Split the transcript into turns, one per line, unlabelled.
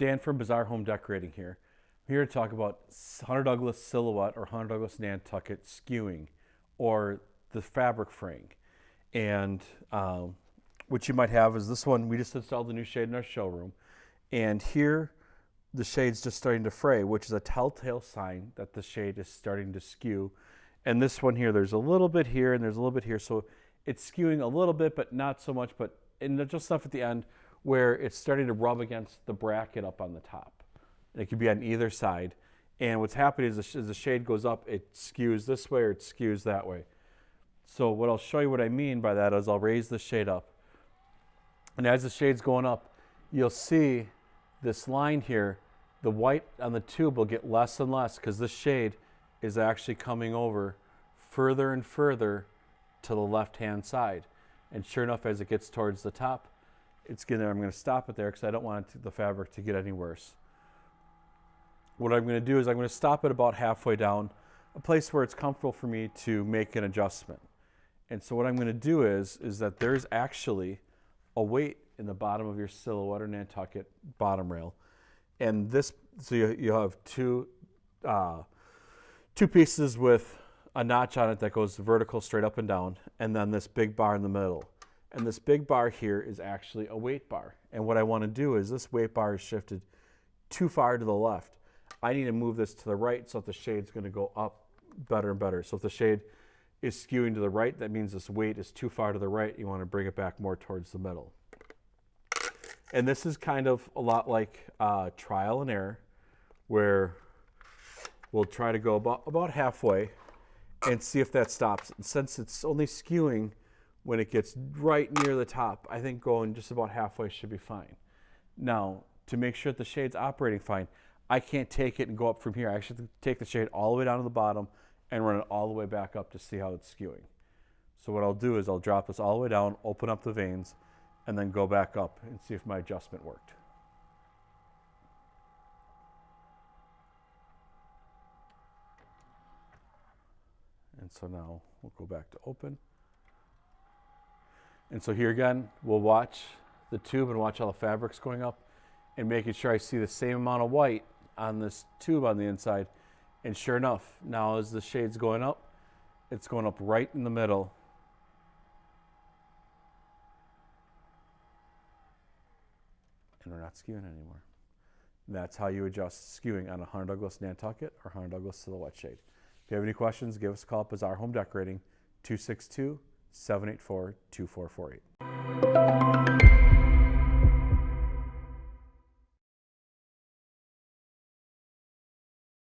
Dan from Bazaar Home Decorating here. I'm here to talk about Hunter Douglas Silhouette or Hunter Douglas Nantucket skewing or the fabric fraying. And um, what you might have is this one, we just installed the new shade in our showroom. And here the shade's just starting to fray, which is a telltale sign that the shade is starting to skew. And this one here, there's a little bit here and there's a little bit here. So it's skewing a little bit, but not so much, but and just enough at the end where it's starting to rub against the bracket up on the top. It could be on either side. And what's happening is as the shade goes up, it skews this way or it skews that way. So what I'll show you what I mean by that is I'll raise the shade up. And as the shade's going up, you'll see this line here, the white on the tube will get less and less because this shade is actually coming over further and further to the left-hand side. And sure enough, as it gets towards the top, it's getting there. I'm gonna stop it there because I don't want to, the fabric to get any worse. What I'm gonna do is I'm gonna stop it about halfway down, a place where it's comfortable for me to make an adjustment. And so what I'm gonna do is, is that there's actually a weight in the bottom of your silhouette or Nantucket bottom rail. And this, so you, you have two, uh, two pieces with a notch on it that goes vertical straight up and down, and then this big bar in the middle. And this big bar here is actually a weight bar. And what I want to do is this weight bar is shifted too far to the left. I need to move this to the right so that the shade's going to go up better and better. So if the shade is skewing to the right, that means this weight is too far to the right. You want to bring it back more towards the middle. And this is kind of a lot like uh, trial and error, where we'll try to go about, about halfway and see if that stops. And since it's only skewing when it gets right near the top, I think going just about halfway should be fine. Now, to make sure that the shade's operating fine, I can't take it and go up from here. I actually take the shade all the way down to the bottom and run it all the way back up to see how it's skewing. So what I'll do is I'll drop this all the way down, open up the vanes, and then go back up and see if my adjustment worked. And so now we'll go back to open. And so here again, we'll watch the tube and watch how the fabric's going up and making sure I see the same amount of white on this tube on the inside. And sure enough, now as the shade's going up, it's going up right in the middle. And we're not skewing anymore. That's how you adjust skewing on a Hunter Douglas Nantucket or Hunter Douglas Silhouette shade. If you have any questions, give us a call at Bazaar Home Decorating, 262 784 2448.